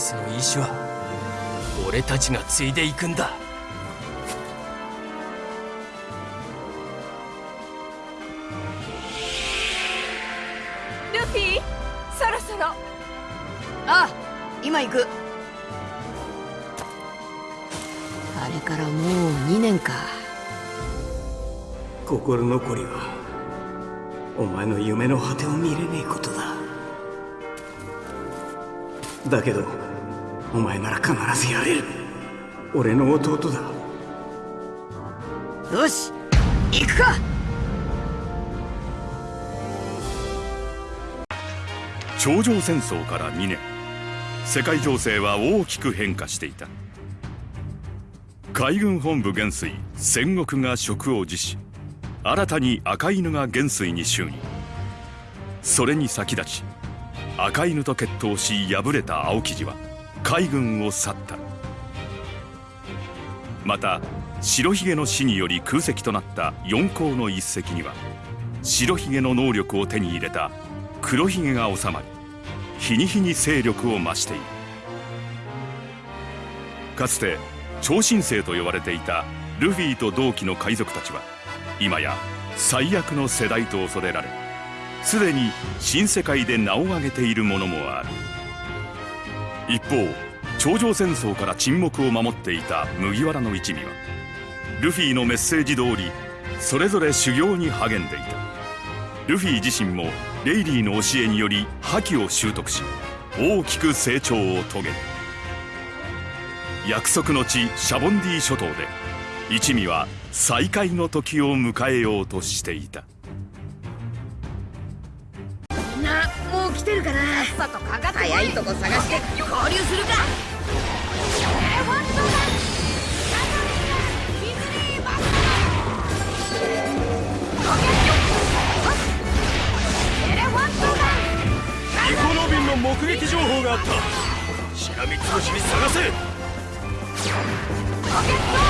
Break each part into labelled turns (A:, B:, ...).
A: スの意志は俺たちが継いでいくんだ。
B: ルフィそろそろ。
C: ああ今行く。あれからもう2年か。
D: 心残りはお前の夢の果てを見れねえことだ。だけどお前なら必ずやれる。俺の弟だ。
C: よし行くか。
E: 頂上戦争から2年。世界情勢は大きく変化していた。海軍本部元帥戦国が職を辞し新たに赤犬が元帥に就任。それに先立ち赤犬と決闘し敗れた青生地は海軍を去った。また白ひげの死により空席となった四皇の一隻には白ひげの能力を手に入れた黒ひげが収まり日に日に勢力を増している。かつて超新星と呼ばれていたルフィと同期の海賊たちは今や最悪の世代と恐れられすでに新世界で名を挙げているものもある。一方頂上戦争から沈黙を守っていた麦わらの一味はルフィのメッセージ通りそれぞれ修行に励んでいた。ルフィ自身もレイリーの教えにより覇気を習得し大きく成長を遂げる。約束の地シャボンディ諸島で一味は再会の時を迎えようとしていた。
B: さとかかってこい
C: 早いとこ探して合流するか。
B: エ
F: コノビンの目撃情報があった。しらみつぶしに探せ。
B: ロケット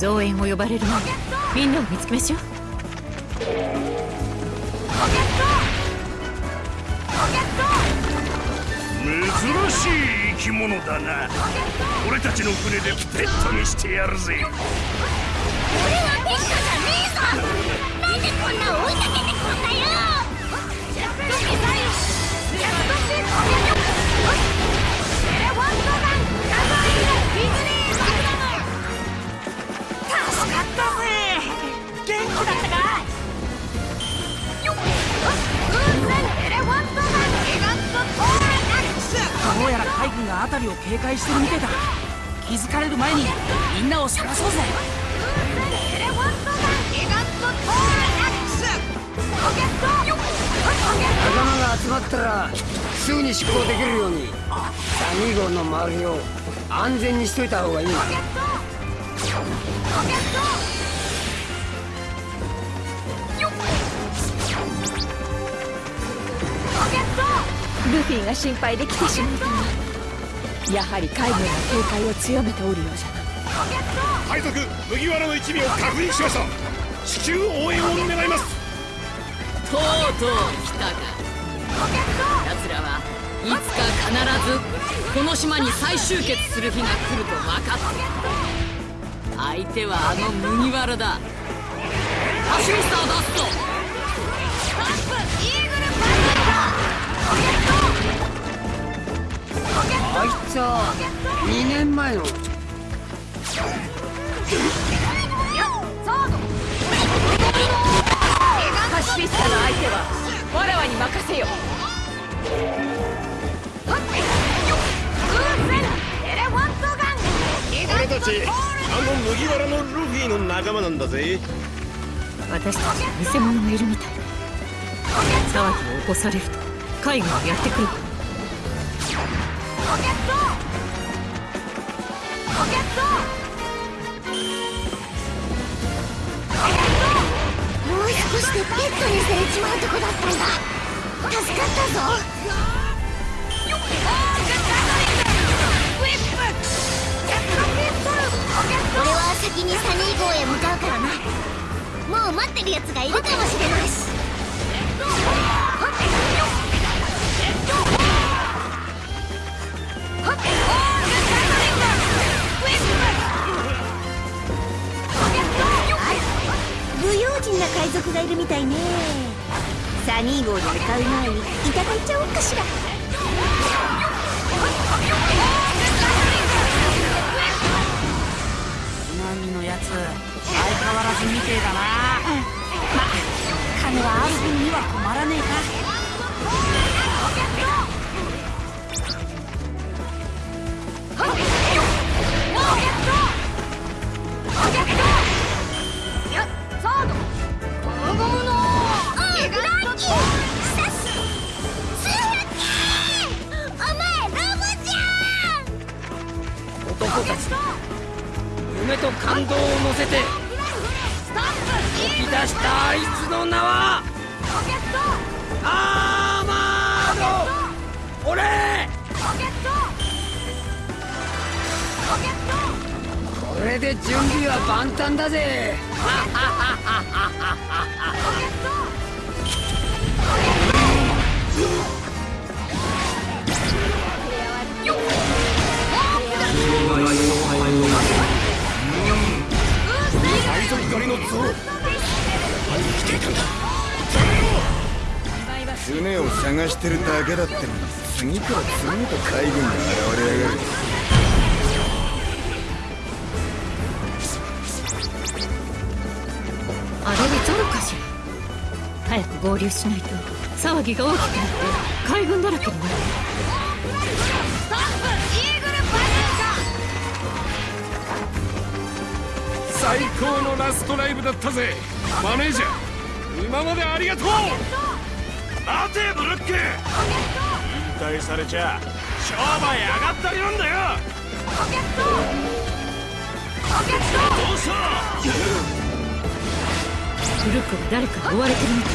B: 増援を呼ばれる前にみんなを見つけましょう。
F: 珍しい生き物だな。俺たちの船でペットにしてやるぜ。
G: 俺はペットじゃねえぞ。なんでこんな追いかけてくんだよ。
B: ジェットミサイルジェットシートエ
H: 辺りを警戒してるみてえだ気づかれる前にみんなを探そうぜ。
B: エレファントガンギガントトーラアクスロケットよっ
I: 仲間が集まったらすぐに出航できるようにサニー号の周りを安全にしといた方がいい。な
B: ルフィが心配で来てしまった。がやはり海軍が警戒を強めておるようじゃな。
F: 海賊麦わらの一味を確認しました。至急応援を願います。
J: とうとう来たか。奴らはいつか必ずこの島に再集結する日が来ると分かって相手はあの麦わらだ。ハシミスターダスト
I: あいつは2年前の。
B: パシフィスタの相手はわらわに任せよ。風船エレファントガンギガントトー
K: たちあの麦わらのルフィの仲間なんだぜ。
L: 私たちに偽物がいるみたい。騒ぎを起こされると海軍がやってくる
G: もう少しでペットにされちまうとこだったんだ助かったぞ俺は先にサニー号へ向かうからなもう待ってるやつがいるかもしれない。し
B: 不賊がいるみたいね。サニー号に向かう前にいただいちゃおうかしら。
H: つまみのやつ相変わらずみてえだな。ま金はある分には困らねえか。
I: 男準備は万端だぜ。
K: 海賊狩りの像生きていたんだ
M: 船を探してるだけだってのに次から次へと海軍が現れやがる。
L: 合流しないと。騒ぎが大きくなって海軍だらけになる。
K: 最高のラストライブだったぜ。マネージャー今までありがとう。待てブルック。引退されちゃ商売上がったりなんだよ。どうした？
L: ブルックが誰かに追われてるみたい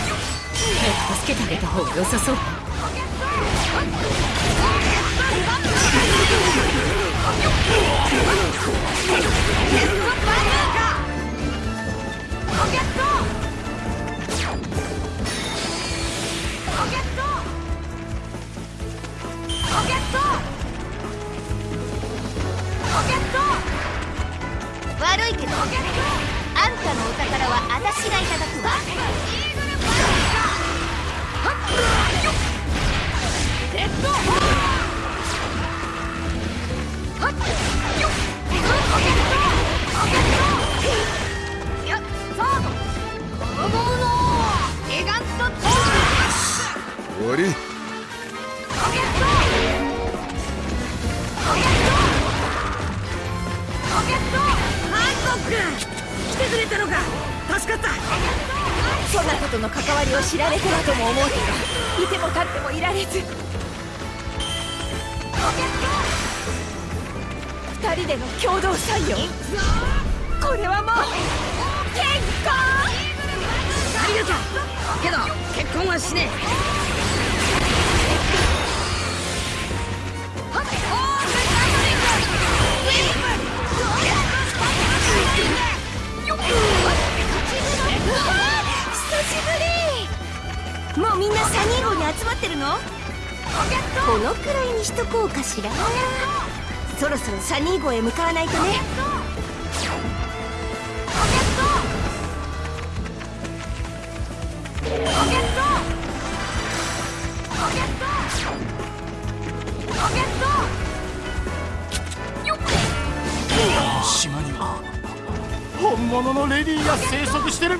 L: 早く助けてあげた方が良さそう。
M: 終わり
C: ハンコック来てくれたのか助かった。
B: そんなことの関わりを知られてはとも思うけどいても立ってもいられず。二人での共同採用これはもう結婚。
C: ありがとうけど結婚はしね
B: 久とこうかしらそろそろサニー号へ向かわないとね。
K: 島には本物のレディーが生息してる。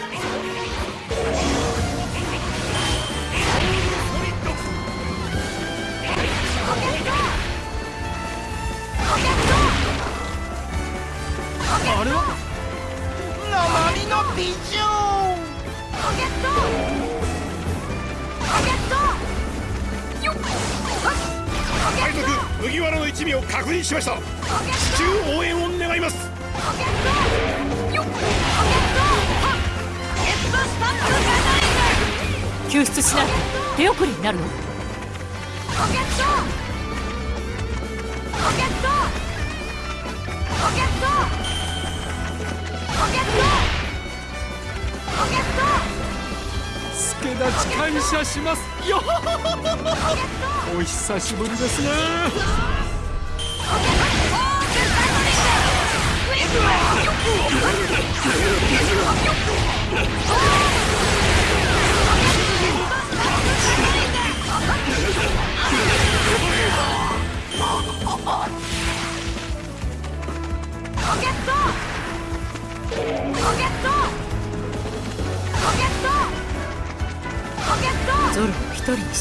H: あれは？鉛のビジョン
B: ロケットロケットよっ
F: 海賊麦わらの一味を確認しました。応援を願います。
B: よっロケット
L: 救出しないと手遅れになるの？
B: ロケットロケットロケットロケットロケット
F: 助立ち感謝しますよお久しぶりですね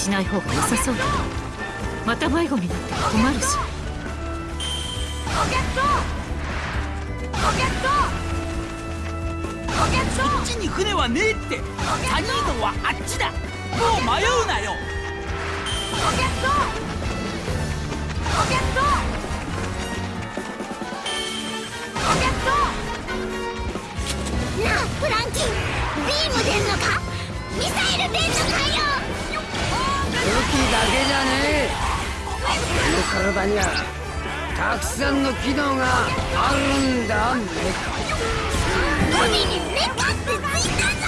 L: しない方が良さそうだ。また迷子になっても困るし。
B: ロケット！ロケット！ロケット！
H: こっちに船はねえって。サニー号はあっちだ。もう迷うなよ。
B: ロケット！ロケット
I: けじゃねえ。この体にはたくさんの機能があるんだメカ。
G: ボディにメカってついたぞ。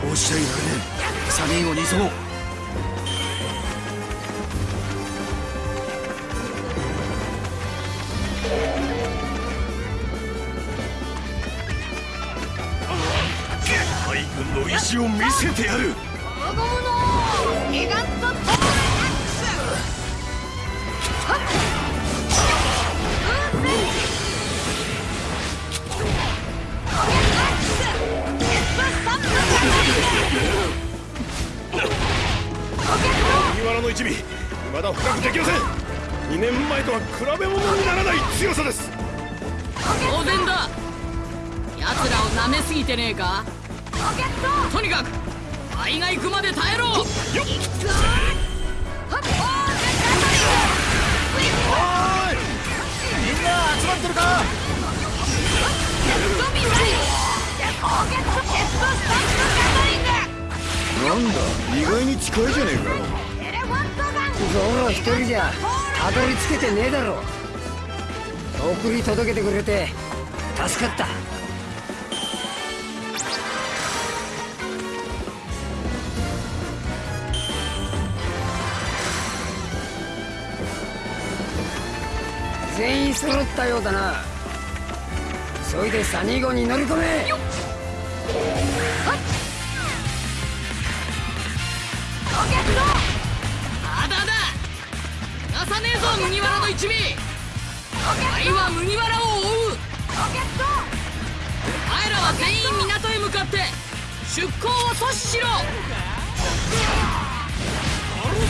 M: こうしちゃいられ。ねえ
F: の意志を見せてやる。
B: 輪ゴムのギガントトールアクスはっ風船ロケットアクスヘッドスタンプガザリングロケット
F: 麦わらの一味。まだ深くできません。2年前とは比べ物にならない強さです。
J: 当然だ。奴らを舐めすぎてねえか？とにかく海が行くまで耐えろ。
B: はっ。風船ガザリング
M: みんな集まってるか？なんだ？意外に近いじゃねえか
I: ゾロ一人じゃたどり着けてねえだろ送り届けてくれて助かった全員揃ったようだな。急いでサニー号に乗り込め。
J: ただだ。逃さねえぞ麦わらの一味。愛は麦わらを追う。お前らは全員港へ向かって出港を阻止しろ。
B: あの兵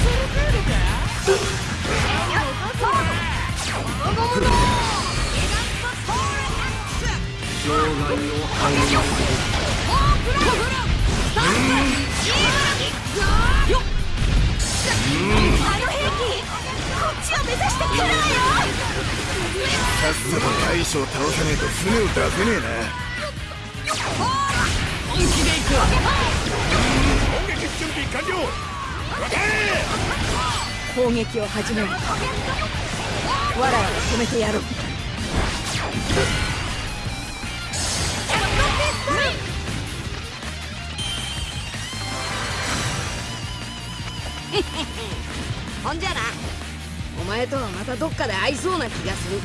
B: 器こっ
F: 攻撃準備完了
L: 攻撃を始める。わらわを止めてやろう。
C: ほんじゃな。お前とはまたどっかで会いそうな気がする。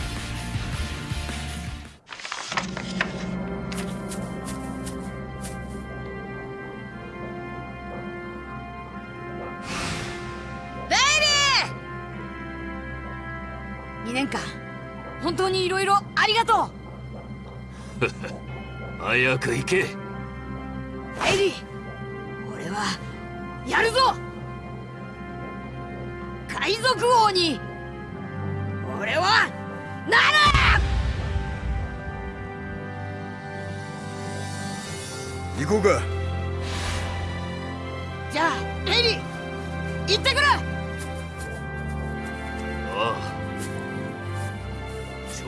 C: にいろいろありがとう。
A: 早く行け。
C: ベイリー俺はやるぞ。海賊王に俺はなる。
M: 行こうか。
C: じゃあベイリー行ってくる。
A: ああ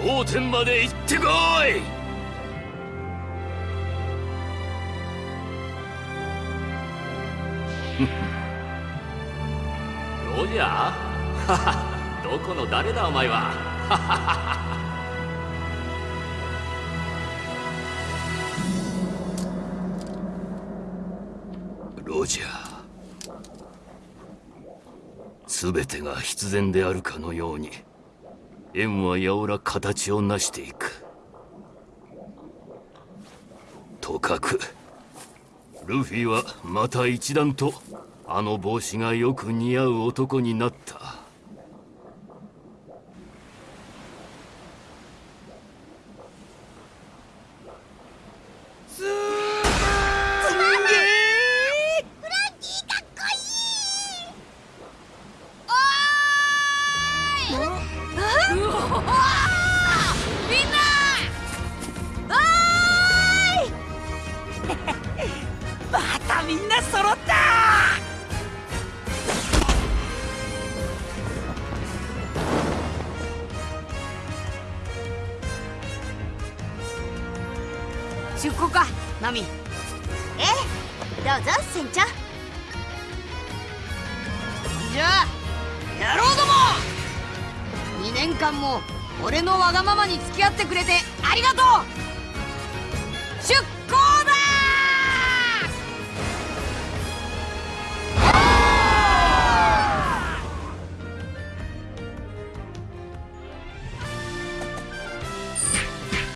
A: 頂点まで行ってこい！
N: ロジャー？は はどこの誰だお前は？ははは
A: ロジャー。全てが必然であるかのように。縁はやおら形を成していく。とかくルフィはまた一段とあの帽子がよく似合う男にな
C: った。出航か。ナミ。
G: え？えどうぞ船長。
C: じゃあ野郎ども。2年間も俺のわがままに付き合ってくれてありがとう。